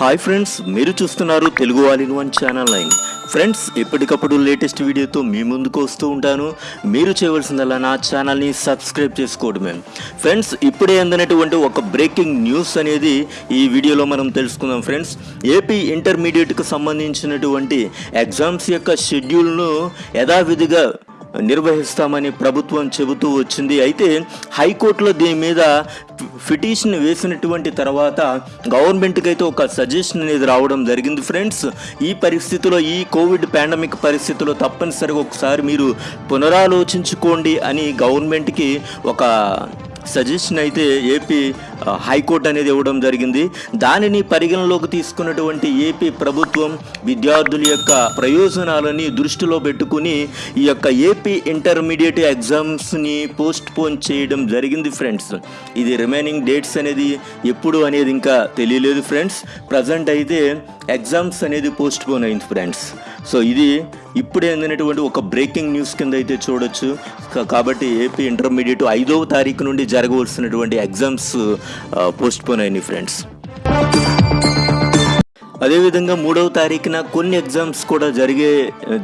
Hi friends మీరు చూస్తున్నారు Telugu all in one channel line friends ఎప్పటికప్పుడు లేటెస్ట్ వీడియోతో మీ ముందుకు వస్తూ ఉంటాను. మీరు చేయవలసిందల్లా నా ఛానల్ని సబ్స్క్రైబ్ చేసుకోవడమే. ఫ్రెండ్స్ ఇప్పుడే అందినటువంటి ఒక బ్రేకింగ్ న్యూస్ అనేది ఈ వీడియోలో మనం తెలుసుకుందాం ఫ్రెండ్స్ ఏపీ ఇంటర్మీడియట్కు సంబంధించినటువంటి ఎగ్జామ్స్ యొక్క షెడ్యూల్ను యథావిధిగా నిర్వహిస్తామని ప్రభుత్వం చెబుతూ వచ్చింది. అయితే హైకోర్టులో దీని మీద పిటిషన్ వేసినటువంటి తర్వాత గవర్నమెంట్కి అయితే ఒక సజెషన్ అనేది రావడం జరిగింది. ఫ్రెండ్స్ ఈ పరిస్థితిలో ఈ కోవిడ్ పాండమిక్ పరిస్థితిలో తప్పనిసరిగా ఒకసారి మీరు పునరాలోచించుకోండి అని గవర్నమెంట్కి ఒక సజెషన్ అయితే ఏపీ హైకోర్టు అనేది ఇవ్వడం జరిగింది. దానిని పరిగణలోకి తీసుకున్నటువంటి ఏపీ ప్రభుత్వం విద్యార్థుల యొక్క ప్రయోజనాలని దృష్టిలో పెట్టుకుని ఈ యొక్క ఏపీ ఇంటర్మీడియట్ ఎగ్జామ్స్ని పోస్ట్ పోన్ చేయడం జరిగింది ఫ్రెండ్స్. ఇది రిమైనింగ్ డేట్స్ అనేది ఎప్పుడు అనేది ఇంకా తెలియలేదు ఫ్రెండ్స్. ప్రజెంట్ అయితే ఎగ్జామ్స్ అనేది పోస్ట్ పోన్ అయింది ఫ్రెండ్స్. సో ఇది ఇప్పుడే అందినటువంటి ఒక బ్రేకింగ్ న్యూస్ కింద అయితే చూడొచ్చు కాబట్టి ఏపీ ఇంటర్మీడియట్ ఐదవ తారీఖు నుండి జరగవలసినటువంటి ఎగ్జామ్స్ పోస్ట్ పోన్ అయినాయి ఫ్రెండ్స్. అదేవిధంగా మూడవ తారీఖున కొన్ని ఎగ్జామ్స్ కూడా జరిగే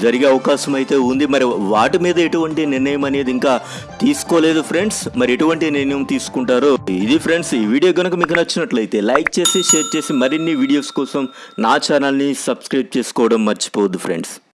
జరిగే అవకాశం అయితే ఉంది. మరి వాటి మీద ఎటువంటి నిర్ణయం అనేది ఇంకా తీసుకోలేదు ఫ్రెండ్స్. మరి ఎటువంటి నిర్ణయం తీసుకుంటారో ఇది ఫ్రెండ్స్ ఈ వీడియో కనుక మీకు నచ్చినట్లయితే లైక్ చేసి షేర్ చేసి మరిన్ని వీడియోస్ కోసం నా ఛానల్ని సబ్స్క్రైబ్ చేసుకోవడం మర్చిపోవద్దు ఫ్రెండ్స్.